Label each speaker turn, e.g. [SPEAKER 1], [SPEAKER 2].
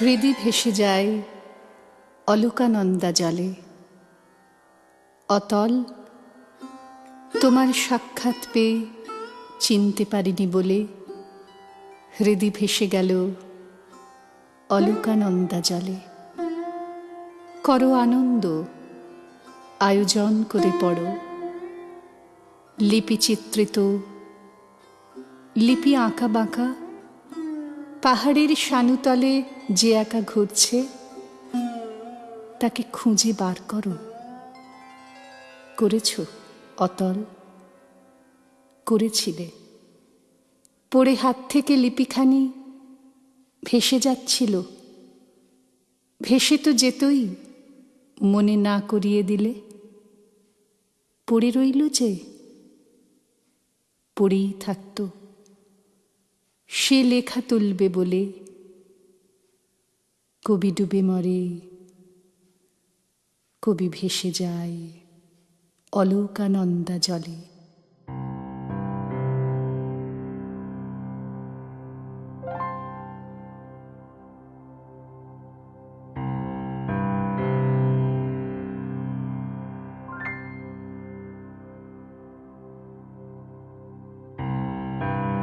[SPEAKER 1] হৃদি ভেসে যায় অলোকানন্দা জলে। অতল, তোমার সাক্ষাৎ পেয়ে চিনতে পারিনি বলে হৃদি ভেসে গেল অলোকানন্দা জলে। করো আনন্দ, আয়োজন করে পড়ো। লিপি চিত্রিত লিপি আঁকা বাঁকা, পাহাড়ের সানুতলে যে একা ঘুরছে, তাকে খুঁজে বার করো। করেছ, অতল। করেছিলে। পড়ে হাত থেকে লিপিখানি ভেসে যাচ্ছিল। ভেসে তো যেতই, মনে না করিয়ে দিলে। পড়ে রইল যে, পড়েই থাকতো। সে লেখা তুলবে বলে কবি ডুবে মরে। কবি ভেসে যায় অলোকানন্দা জলে।